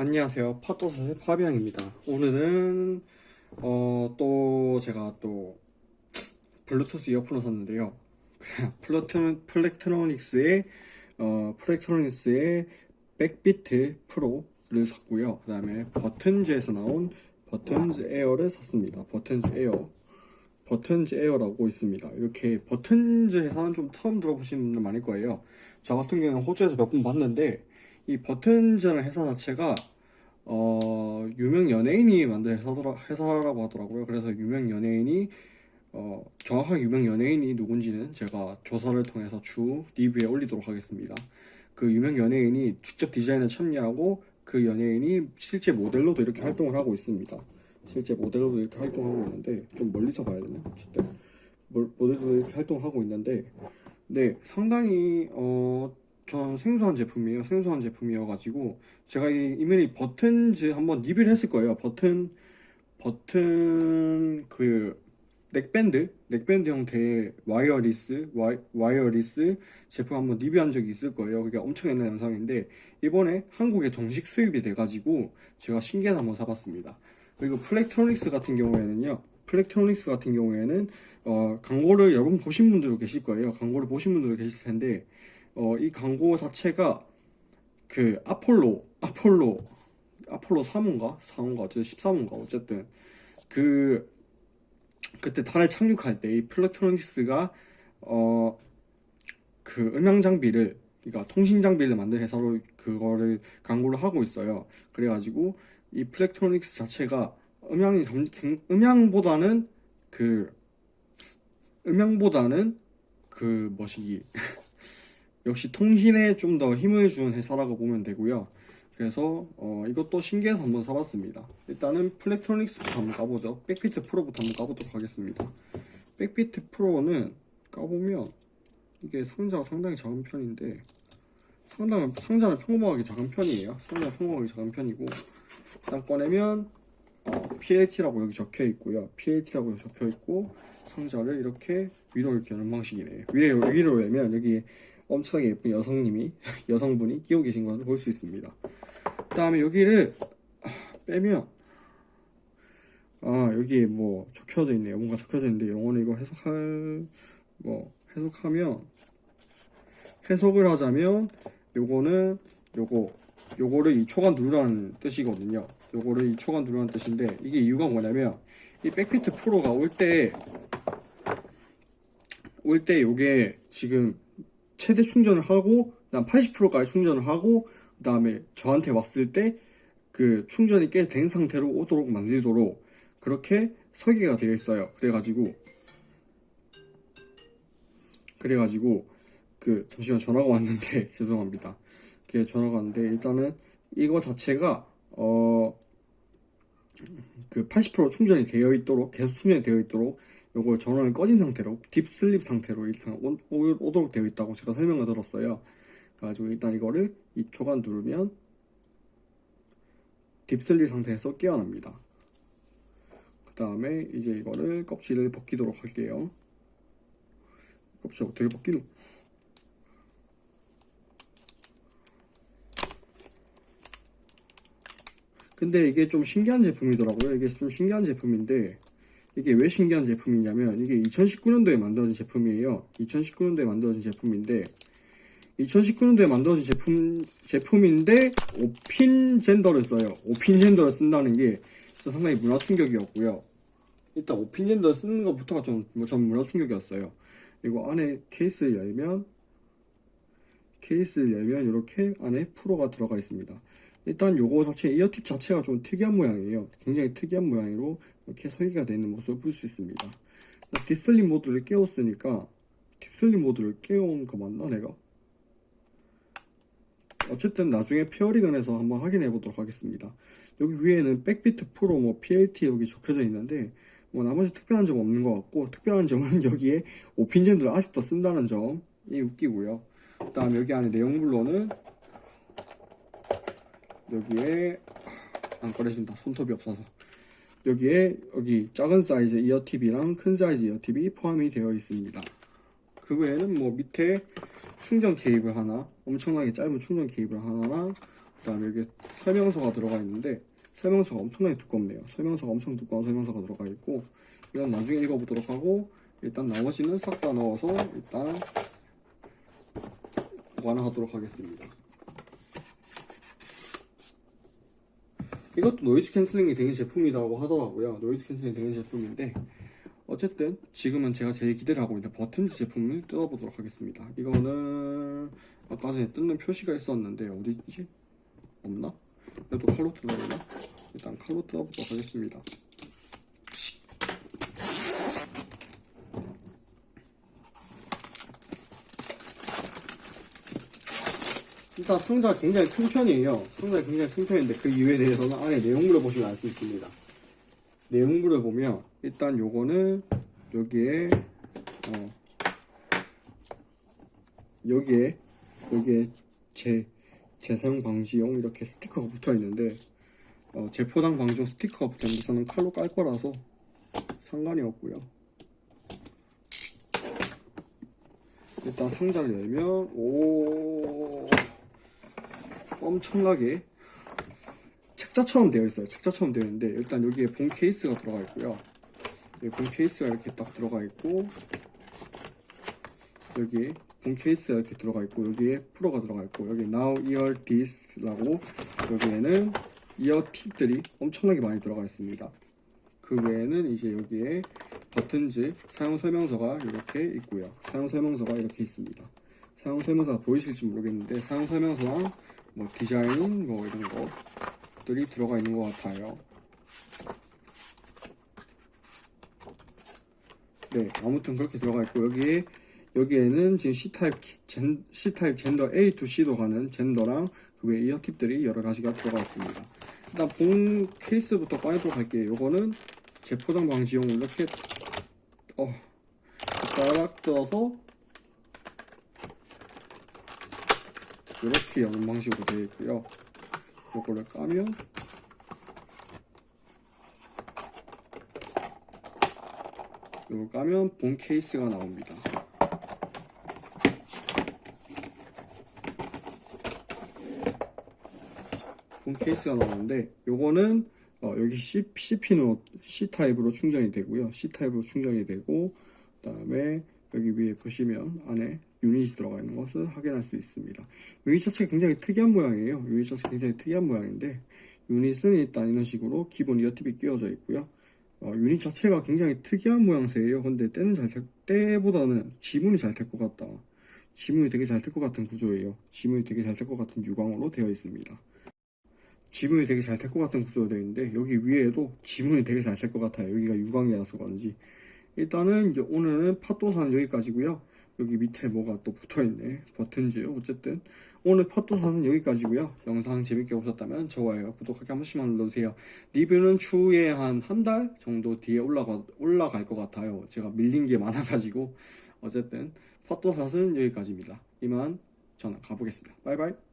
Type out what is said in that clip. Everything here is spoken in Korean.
안녕하세요. 팟도사의 파비앙입니다. 오늘은 어, 또 제가 또 블루투스 이어폰을 샀는데요. 플래트, Plantronics의 어, Plantronics의 BackBeat Pro를 샀고요. 그 다음에 Buttons에서 나온 Buttons Air를 샀습니다. Buttons Air. Buttons Air라고 있습니다. 이렇게 Buttons 회사는 좀 처음 들어보신 분들 많을 거예요. 저 같은 경우는 호주에서 몇 번 봤는데 이 버튼즈라는 회사 자체가 어, 유명 연예인이 만든 회사더라, 회사라고 하더라고요. 그래서 유명 연예인이 어, 정확하게 유명 연예인이 누군지는 제가 조사를 통해서 주 리뷰에 올리도록 하겠습니다. 그 유명 연예인이 직접 디자인에 참여하고 그 연예인이 실제 모델로도 이렇게 활동을 하고 있습니다. 실제 모델로도 이렇게 활동하고 있는데 좀 멀리서 봐야 되나? 어쨌든 모- 모델로도 이렇게 활동하고 있는데 네 상당히 어 저는 생소한 제품이에요. 생소한 제품이어가지고 제가 이 이메일 Buttons 한번 리뷰를 했을 거예요. 버튼 버튼 그 neckband neckband 형태의 wireless wi, wireless 제품 한번 리뷰한 적이 있을 거예요. 그게 엄청 옛날 영상인데 이번에 한국에 정식 수입이 돼가지고 제가 신기해서 한번 사봤습니다. 그리고 Plantronics 같은 경우에는요. Plantronics 같은 경우에는 어, 광고를 여러분 보신 분들도 계실 거예요. 광고를 보신 분들도 계실 텐데 어, 이 광고 자체가 그 아폴로 아폴로 아폴로 3호인가? 4호인가? 어쨌든 13호인가? 어쨌든 그 그때 달에 착륙할 때 이 Plantronics가 어 그 음향 장비를 그러니까 통신 장비를 만든 회사로 그거를 광고를 하고 있어요. 그래가지고 이 Plantronics 자체가 음향이 음향보다는 그 음향보다는 그 뭐시기 역시 통신에 좀 더 힘을 주는 회사라고 보면 되고요. 그래서 어, 이것도 신기해서 한번 사봤습니다. 일단은 Plantronics부터 한번 까보죠. BackBeat Pro부터 한번 까보도록 하겠습니다. BackBeat Pro는 까보면 이게 상자가 상당히 작은 편인데 상당 상자는 평범하게 작은 편이에요. 상자는 평범하게 작은 편이고 딱 꺼내면 어, PLT라고 여기 적혀 있고요. PLT라고 적혀 있고 상자를 이렇게 위로 이렇게 여는 방식이네요. 위로 위로 열면 여기 엄청나게 예쁜 여성님이 여성분이 끼고 계신 것을 볼 수 있습니다. 그 다음에 여기를 아, 빼면 아 여기 뭐 적혀져 있네요. 뭔가 적혀져 있는데 영어는 이거 해석할 뭐 해석하면 해석을 하자면 요거는 요거 요거를 이 초간 누르라는 뜻이거든요. 요거를 이 초간 누르라는 뜻인데 이게 이유가 뭐냐면 이 백피트 프로가 올 때 올때 요게 지금 최대 충전을 하고 난 80%까지 충전을 하고 그 다음에 저한테 왔을 때 그 충전이 꽤 된 상태로 오도록 만들도록 그렇게 설계가 되어 있어요. 그래가지고 그래가지고 그 잠시만 전화가 왔는데 죄송합니다. 그게 전화가 왔는데 일단은 이거 자체가 어 그 80% 충전이 되어 있도록 계속 충전이 되어 있도록 요걸 전원을 꺼진 상태로 딥슬립 상태로 오- 오도록 되어 있다고 제가 설명을 들었어요. 그래가지고 일단 이거를 이 초간 누르면 딥슬립 상태에서 깨어납니다. 그 다음에 이제 이거를 껍질을 벗기도록 할게요. 껍질 어떻게 벗기노? 근데 이게 좀 신기한 제품이더라고요. 이게 좀 신기한 제품인데 이게 왜 신기한 제품이냐면 이게 2019년도에 만들어진 제품이에요. 2019년도에 만들어진 제품인데 2019년도에 만들어진 제품 제품인데 오핀 젠더를 써요. 오핀 젠더를 쓴다는 게저 상당히 문화 충격이었고요. 일단 오핀 젠더 쓰는 것부터가 좀, 뭐, 전 문화 충격이었어요. 그리고 안에 케이스를 열면 케이스를 열면 이렇게 안에 프로가 들어가 있습니다. 일단 요거 자체 이어팁 자체가 좀 특이한 모양이에요. 굉장히 특이한 모양으로 이렇게 설계가 되어 있는 모습을 볼 수 있습니다. deep sleep 모드를 깨웠으니까 deep sleep 모드를 깨운 거 맞나 내가? 어쨌든 나중에 pairing을 해서 한번 확인해 보도록 하겠습니다. 여기 위에는 BackBeat Pro 뭐 PLT 여기 적혀져 있는데 뭐 나머지 특별한 점 없는 것 같고 특별한 점은 여기에 오핀 젠더를 아직도 쓴다는 점이 웃기고요. 그 다음 여기 안에 내용물로는 여기에 안 꺼내진다 손톱이 없어서 여기에 여기 작은 사이즈 이어팁이랑 큰 사이즈 이어팁이 포함이 되어 있습니다. 그 외에는 뭐 밑에 충전 케이블 하나 엄청나게 짧은 충전 케이블 하나랑 그 다음에 여기 설명서가 들어가 있는데 설명서가 엄청나게 두껍네요. 설명서가 엄청 두꺼운 설명서가 들어가 있고 이건 나중에 읽어보도록 하고 일단 나머지는 싹 다 넣어서 일단 보관하도록 하겠습니다. 이것도 noise cancelling이 되는 제품이라고 하더라고요. noise cancelling이 되는 제품인데 어쨌든 지금은 제가 제일 기대를 하고 있는 Buttons 제품을 뜯어보도록 하겠습니다. 이거는 아까 전에 뜯는 표시가 있었는데 어디 있지? 없나? 그래도 칼로 뜯어야나? 일단 칼로 뜯어보도록 하겠습니다. 일단 상자가 굉장히 큰 편이에요. 상자가 굉장히 큰 편인데 그 이유에 대해서는 안에 내용물을 보시면 알 수 있습니다. 내용물을 보면 일단 요거는 여기에 어 여기에 여기에 재 재사용 방지용 이렇게 스티커가 붙어 있는데 어, 재포장 방지용 스티커가 붙어 있는데 저는 칼로 깔 거라서 상관이 없고요. 일단 상자를 열면 오 엄청나게 책자처럼 되어 있어요. 책자처럼 되어 있는데 일단 여기에 본 케이스가 들어가 있고요. 여기 본 케이스가 이렇게 딱 들어가 있고 여기 본 케이스가 이렇게 들어가 있고 여기에 프로가 들어가 있고 여기 Now Ear This라고 여기에는 ear tip들이 엄청나게 많이 들어가 있습니다. 그 외에는 이제 여기에 Buttons 사용 설명서가 이렇게 있고요. 사용 설명서가 이렇게 있습니다. 사용 설명서가 보이실지 모르겠는데 사용 설명서랑 뭐 디자인 뭐 이런 것들이 들어가 있는 것 같아요. 네, 아무튼 그렇게 들어가 있고 여기에 여기에는 지금 C type 젠 C type 젠더 A to C도 가는 젠더랑 그외 ear tip들이 여러 가지가 들어가 있습니다. 일단 본 케이스부터 꺼내도록 할게요. 요거는 재포장 방지용 이렇게 어딱 뜯어서 이렇게 여는 방식으로 되어 있고요. 요거를 까면 요걸 까면 본 케이스가 나옵니다. 본 케이스가 나오는데 요거는 어, 여기 C, CP로 C type으로 충전이 되고요. C type으로 충전이 되고 그 다음에 여기 위에 보시면 안에 유닛이 들어가 있는 것을 확인할 수 있습니다. 유닛 자체가 굉장히 특이한 모양이에요. 유닛 자체가 굉장히 특이한 모양인데 유닛은 일단 이런 식으로 기본 ear tip이 끼워져 있고요. 어, 유닛 자체가 굉장히 특이한 모양새예요. 근데 때는 잘 될, 때보다는 지문이 잘 될 것 같다. 지문이 되게 잘 될 것 같은 구조예요. 지문이 되게 잘 될 것 같은 유광으로 되어 있습니다. 지문이 되게 잘 될 것 같은 구조로 되어 있는데 여기 위에도 지문이 되게 잘 될 것 같아요. 여기가 유광이라서 그런지 일단은 오늘은 팟도사는 여기까지고요. 여기 밑에 뭐가 또 붙어있네. 버튼지요. 어쨌든 오늘 팟도사는 여기까지고요. 영상 재밌게 보셨다면 좋아요, 구독하기 한 번씩만 눌러주세요. 리뷰는 추후에 한 한 달 정도 뒤에 올라가, 올라갈 것 같아요. 제가 밀린 게 많아가지고 어쨌든 팟도사는 여기까지입니다. 이만 저는 가보겠습니다. 바이바이.